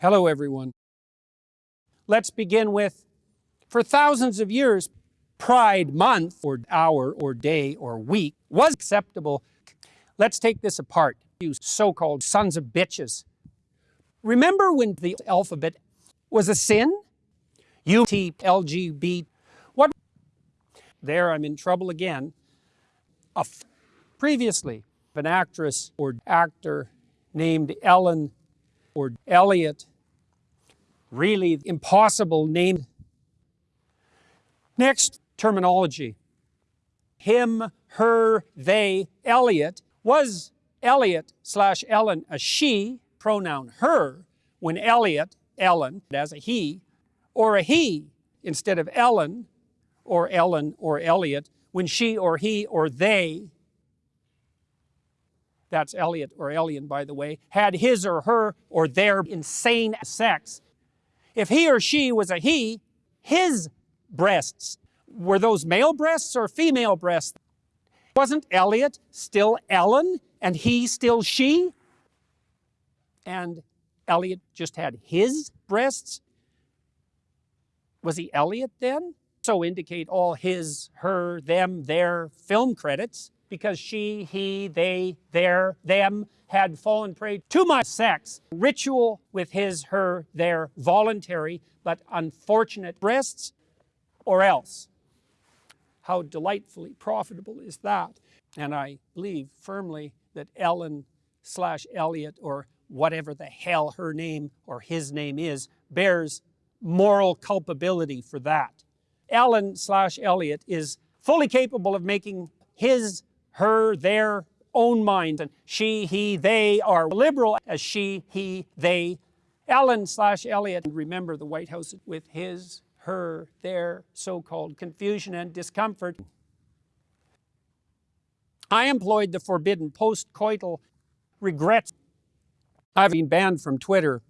Hello everyone. Let's begin with, for thousands of years, Pride Month, or hour, or day, or week, was acceptable. Let's take this apart, you so-called sons of bitches. Remember when the alphabet was a sin? U, T, L, G, B, what? There I'm in trouble again. previously, an actress or actor named Ellen or Elliot really impossible name. Next, terminology. Him, her, they, Elliot. Was Elliot slash Ellen a she, pronoun her, when Elliot, Ellen, as a he, or a he instead of Ellen, or Ellen or Elliot, when she or he or they, that's Elliot or Elian by the way, had his or her or their insane sex, if he or she was a he, his breasts, were those male breasts or female breasts? Wasn't Elliot still Ellen and he still she? And Elliot just had his breasts? Was he Elliot then? So indicate all his, her, them, their film credits because she, he, they, their, them had fallen prey to my sex. Ritual with his, her, their voluntary but unfortunate breasts or else. How delightfully profitable is that? And I believe firmly that Ellen slash Elliot or whatever the hell her name or his name is bears moral culpability for that. Ellen slash Elliot is fully capable of making his, her, their own mind. And she, he, they are liberal as she, he, they. Ellen slash Elliot, remember the White House with his, her, their so-called confusion and discomfort. I employed the forbidden post-coital regrets. I've been banned from Twitter